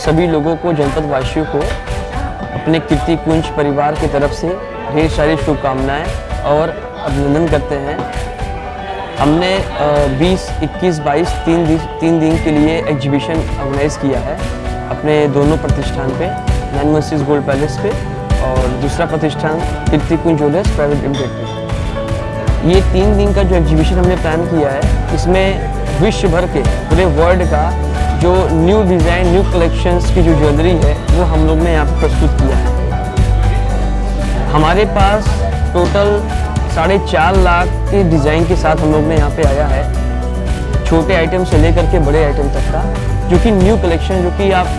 सभी लोगों को जनपद वासियों को अपने कीर्ति कुंज परिवार की तरफ़ से ढेर सारी शुभकामनाएँ और अभिनंदन करते हैं। हमने अ, 20, 21, 22 तीन दिन तीन दिन के लिए एग्जीबिशन ऑर्गेनाइज किया है अपने दोनों प्रतिष्ठान पे नैन मसीज गोल्ड पैलेस पे और दूसरा प्रतिष्ठान Kirti Kunj jewellers private limited पे। ये तीन दिन का जो एग्जीबिशन हमने प्लान किया है इसमें विश्व भर के पूरे वर्ल्ड का जो न्यू डिज़ाइन न्यू कलेक्शंस की जो ज्वेलरी है वो हम लोग ने यहाँ पे प्रस्तुत किया है। हमारे पास टोटल साढ़े चार लाख के डिज़ाइन के साथ हम लोग ने यहाँ पे आया है। छोटे आइटम से लेकर के बड़े आइटम तक का, जो कि न्यू कलेक्शन जो कि आप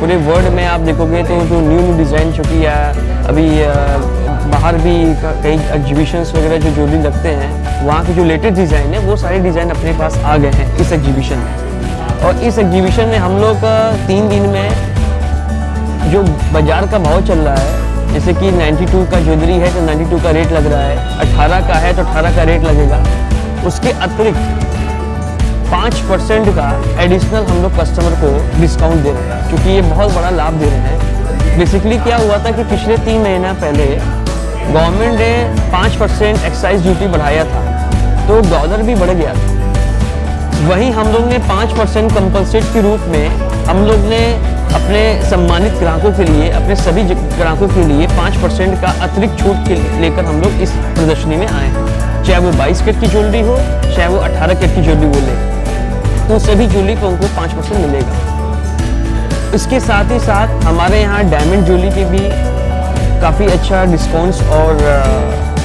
पूरे वर्ल्ड में आप देखोगे तो जो न्यू न्यू डिज़ाइन जो कि अभी बाहर भी कई एग्जीबिशंस वगैरह जो ज्वेलरी लगते हैं, वहाँ के जो लेटेस्ट डिज़ाइन है, वो सारे डिज़ाइन अपने पास आ गए हैं इस एग्जीबिशन में। और इस एग्जीबिशन में हम लोग तीन दिन में जो बाज़ार का भाव चल रहा है, जैसे कि 92 का ज्वेलरी है तो 92 का रेट लग रहा है। 18 का है तो 18 का रेट लगेगा। उसके अतिरिक्त पाँच परसेंट का एडिशनल हम लोग कस्टमर को डिस्काउंट दे रहे हैं, क्योंकि ये बहुत बड़ा लाभ दे रहे हैं। बेसिकली क्या हुआ था कि पिछले तीन महीना पहले गवर्नमेंट ने पाँच परसेंट एक्साइज ड्यूटी बढ़ाया था तो डॉलर भी बढ़ गया था। वहीं हम लोग ने पाँच परसेंट कंपलसेट के रूप में हम लोग ने अपने सम्मानित ग्राहकों के लिए, अपने सभी ग्राहकों के लिए पाँच परसेंट का अतिरिक्त छूट के लेकर हम लोग इस प्रदर्शनी में आए हैं। चाहे वो बाईस कैट की ज्वेलरी हो, चाहे वो अठारह कैट की ज्वेलरी बोले तो सभी ज्वेलरी पर उनको पाँच परसेंट मिलेगा। इसके साथ ही साथ हमारे यहाँ डायमंड ज्वेलरी के भी काफ़ी अच्छा डिस्काउंट्स और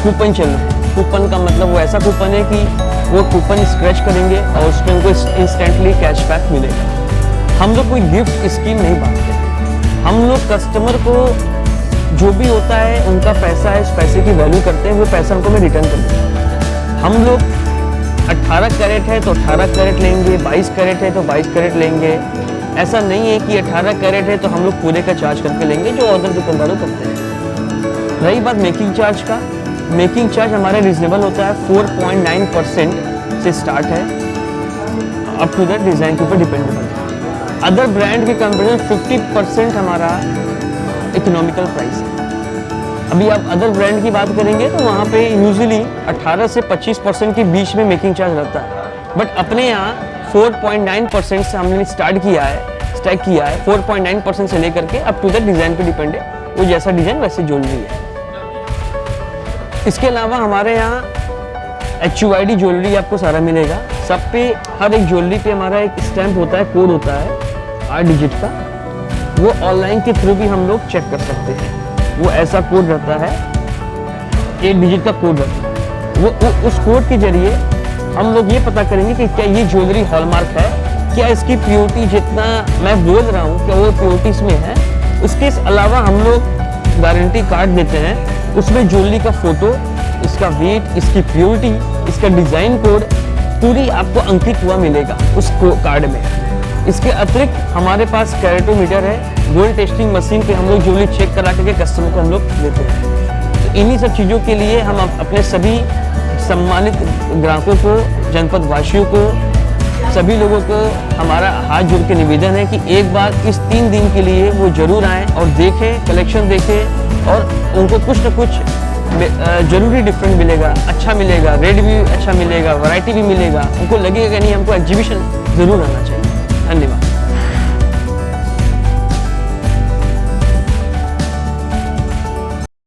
कूपन चल रहे हैं। कूपन का मतलब वो ऐसा कूपन है कि वो कूपन स्क्रैच करेंगे और उसमें उनको इंस्टेंटली कैशबैक मिलेगा। हम लोग कोई गिफ्ट स्कीम नहीं बांटते। हम लोग कस्टमर को जो भी होता है, उनका पैसा है, उस पैसे की वैल्यू करते हैं, वो पैसा उनको मैं रिटर्न कर हूँ। हम लोग 18 कैरेट है तो 18 कैरेट लेंगे 22 कैरेट है तो 22 कैरेट लेंगे। ऐसा नहीं है कि 18 कैरेट है तो हम लोग पूरे का चार्ज करके लेंगे, जो ऑर्डर दुकानदारों करते हैं। रही बात मेकिंग चार्ज का मेकिंग चार्ज हमारा रिजनेबल होता है 4.9 परसेंट से स्टार्ट है। अप टू द डिज़ाइन के ऊपर डिपेंडेबल है। अदर ब्रांड के कंपेरिजन 50 परसेंट हमारा इकोनॉमिकल प्राइस है। अभी आप अदर ब्रांड की बात करेंगे तो वहाँ पे यूजुअली 18 से 25 परसेंट के बीच में मेकिंग चार्ज रहता है। बट अपने यहाँ 4.9 परसेंट से हमने स्टार्ट किया है स्टैक किया है 4.9 परसेंट से लेकर के अप टू दैट डिज़ाइन पे डिपेंड है। वो जैसा डिज़ाइन वैसे ज्वेलरी है। इसके अलावा हमारे यहाँ H U I D jewellery आपको सारा मिलेगा। सब पे हर एक ज्वेलरी पे हमारा एक स्टैंप होता है कोड होता है आठ डिजिट का। वो ऑनलाइन के थ्रू भी हम लोग चेक कर सकते हैं। वो ऐसा कोड रहता है एट डिजिट का कोड रहता है। वो, वो उस कोड के ज़रिए हम लोग ये पता करेंगे कि क्या ये ज्वेलरी हॉलमार्क है क्या इसकी प्योरिटी जितना मैं बोल रहा हूँ क्या वो प्योरिटी इसमें है। उसके अलावा हम लोग गारंटी कार्ड देते हैं। उसमें ज्वेलरी का फ़ोटो इसका वेट इसकी प्योरिटी इसका डिज़ाइन कोड पूरी आपको अंकित हुआ मिलेगा उस कार्ड में। इसके अतिरिक्त हमारे पास कैरेटोमीटर है। गोल्ड टेस्टिंग मशीन पे हम लोग ज्वेलरी चेक करा करके कस्टमर को हम लोग देते हैं। तो इन्हीं सब चीज़ों के लिए हम अपने सभी सम्मानित ग्राहकों को, जनपद वासियों को, सभी लोगों को हमारा हाथ जोड़ के निवेदन है कि एक बार इस तीन दिन के लिए वो ज़रूर आएँ और देखें कलेक्शन देखें और उनको कुछ ना कुछ ज़रूरी डिफरेंट मिलेगा अच्छा मिलेगा रेट भी अच्छा मिलेगा वैरायटी भी मिलेगा। उनको लगेगा नहीं, हमको एग्जीबिशन ज़रूर आना चाहिए। धन्यवाद।